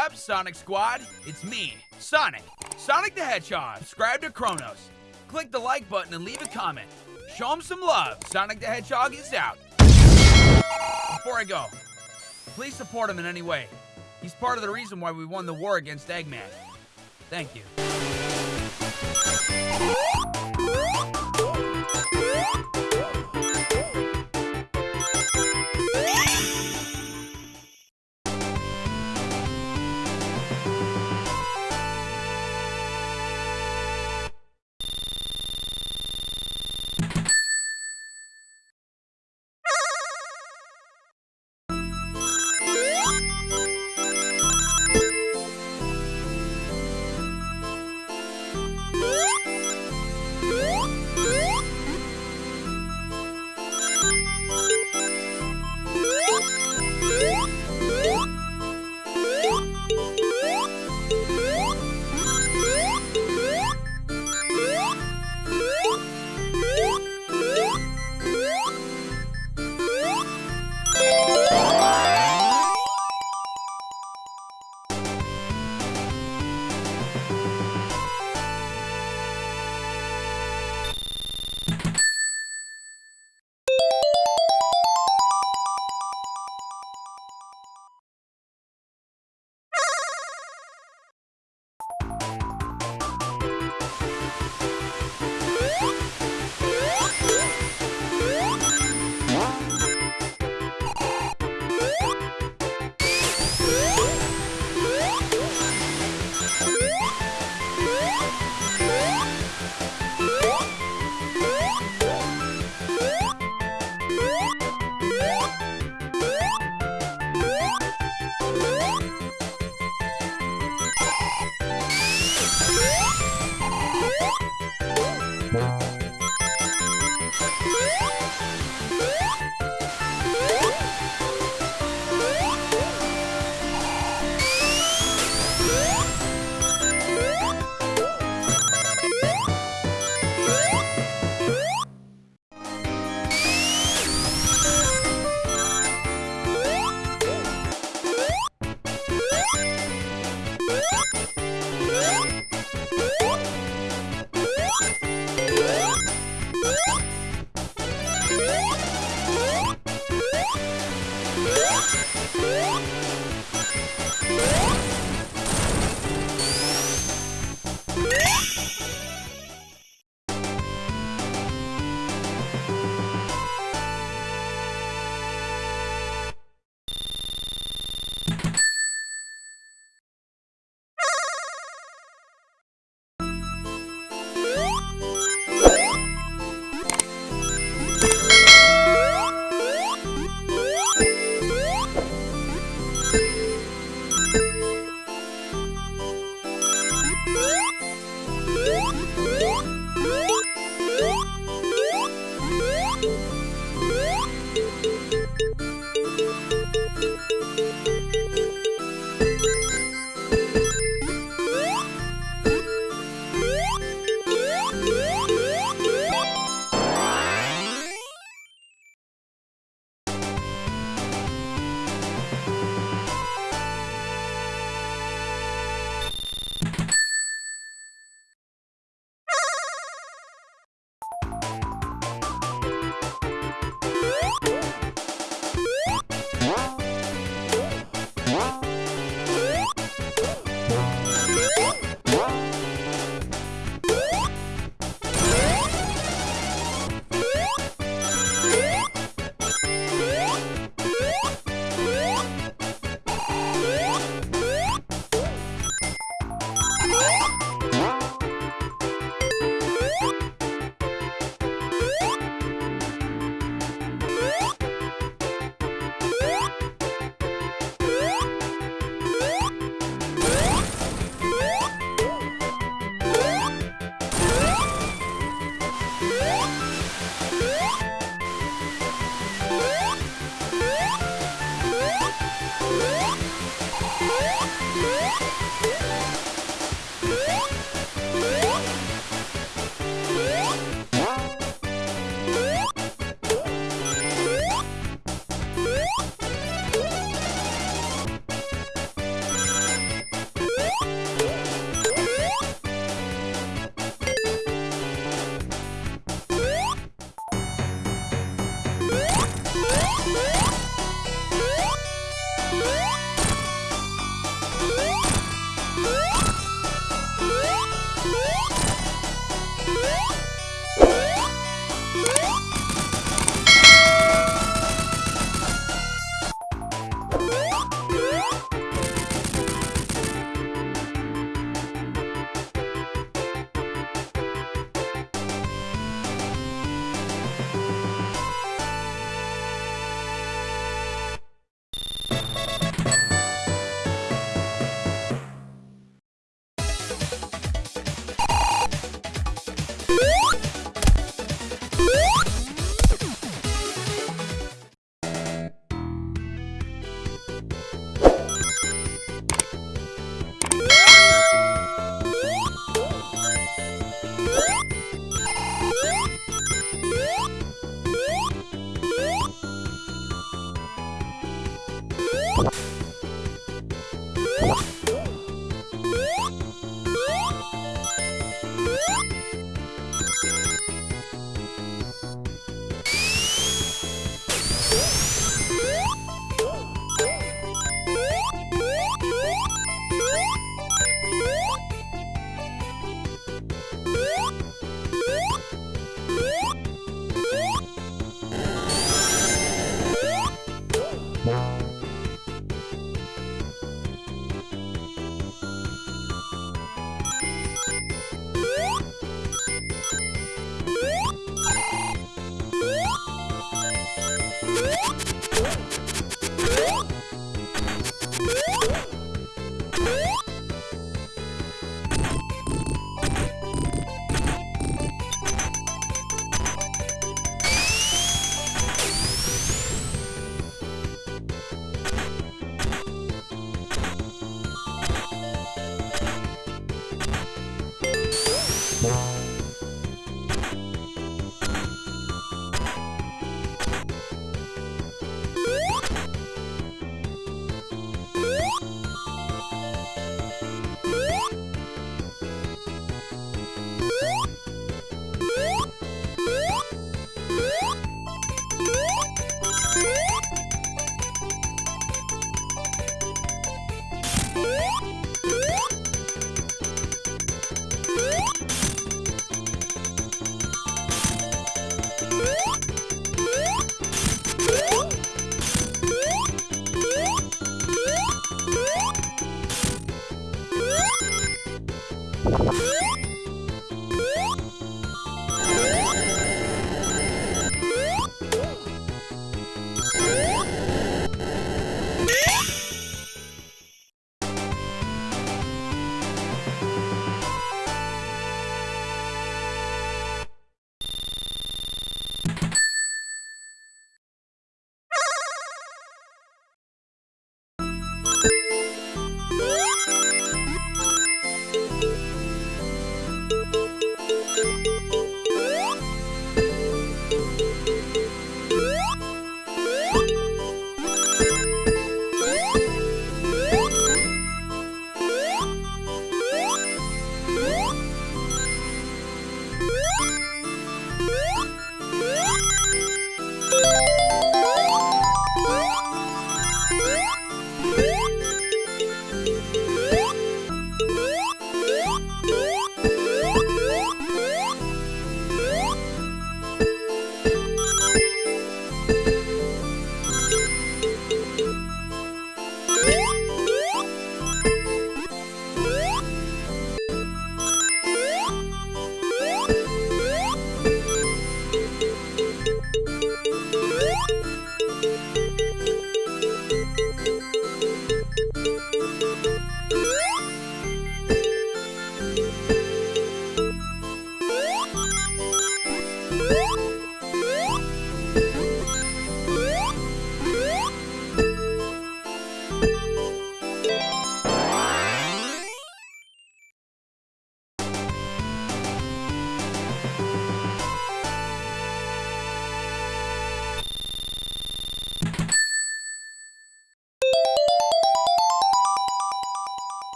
up, Sonic Squad? It's me, Sonic. Sonic the Hedgehog. Subscribe to Kronos. Click the like button and leave a comment. Show him some love. Sonic the Hedgehog is out. Before I go, please support him in any way. He's part of the reason why we won the war against Eggman. Thank you.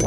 you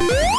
うん!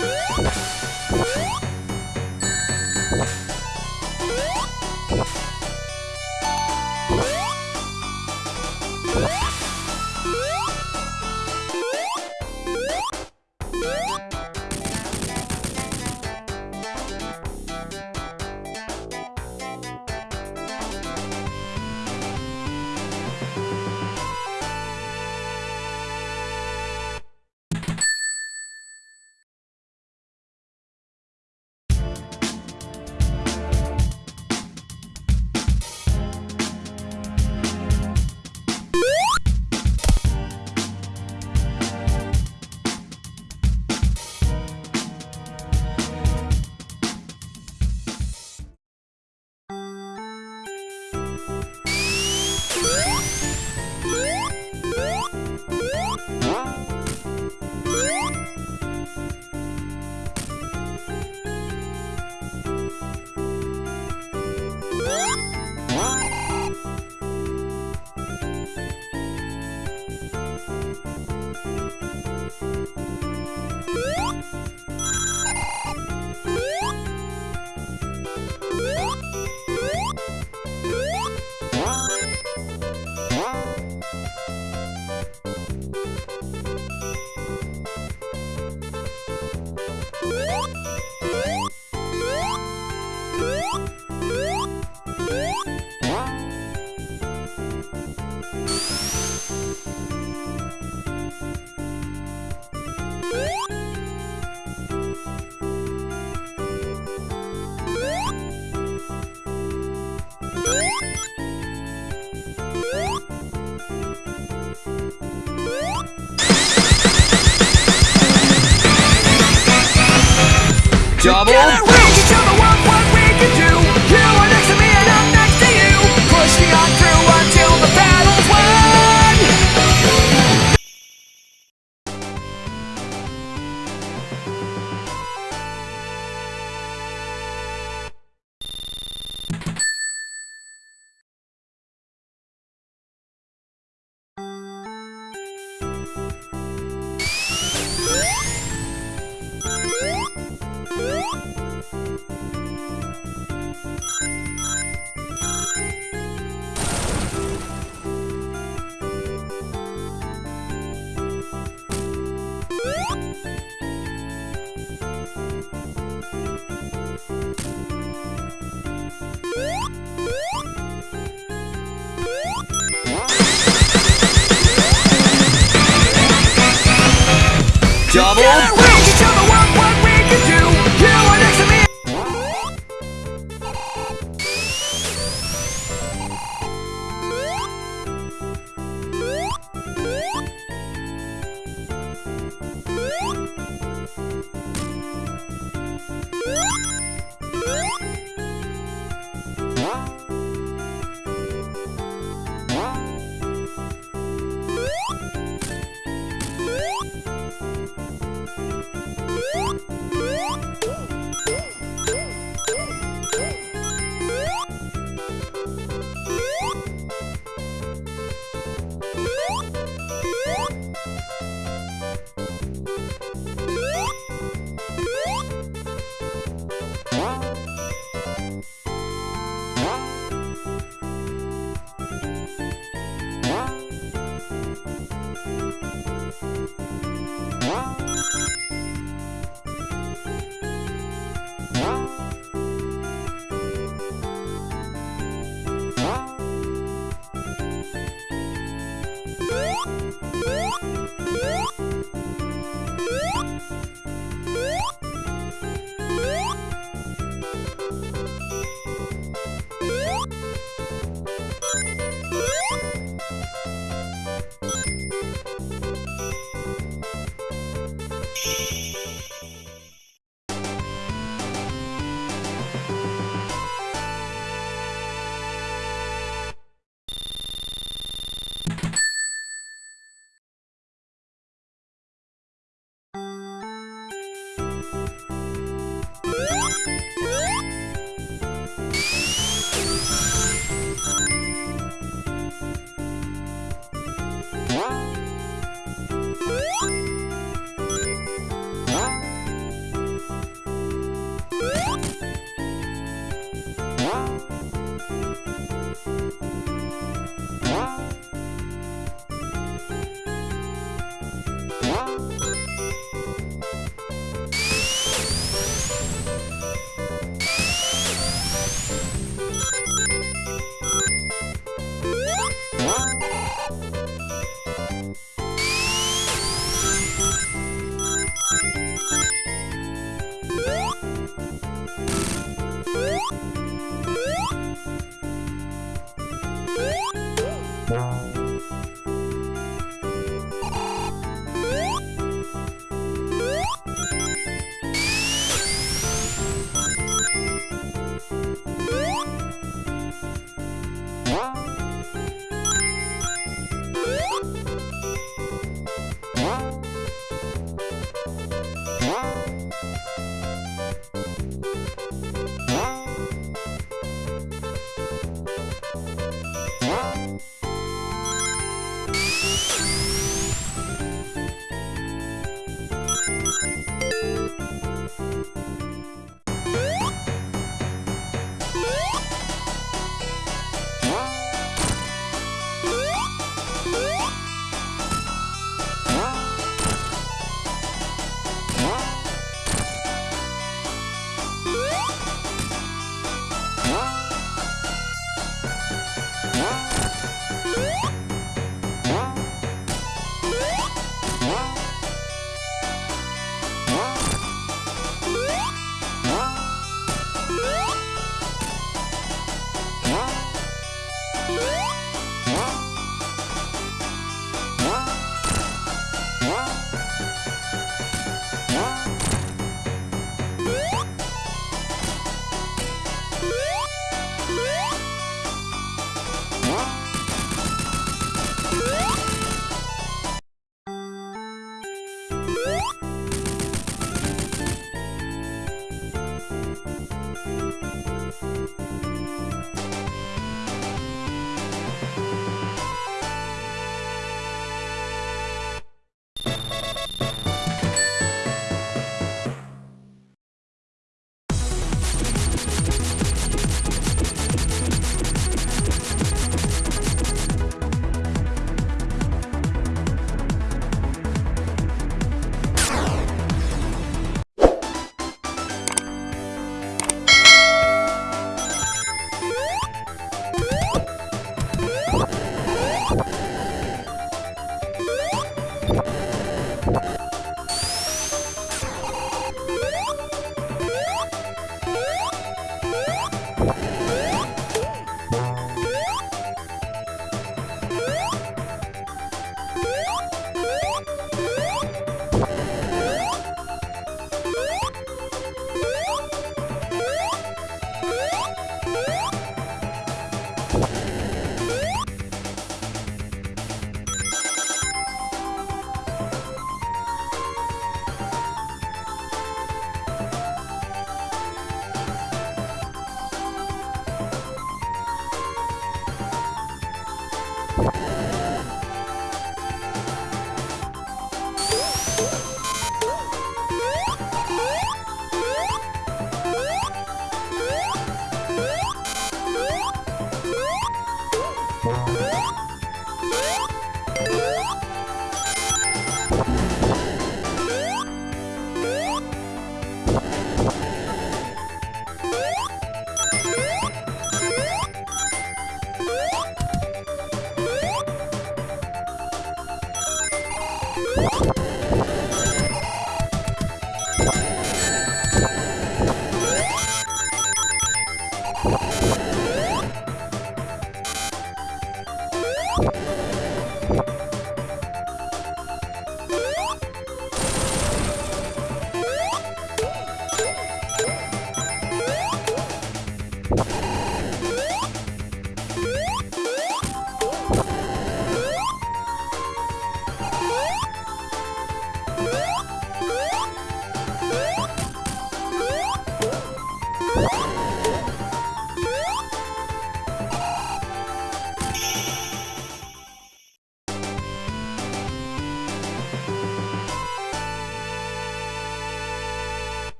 よし!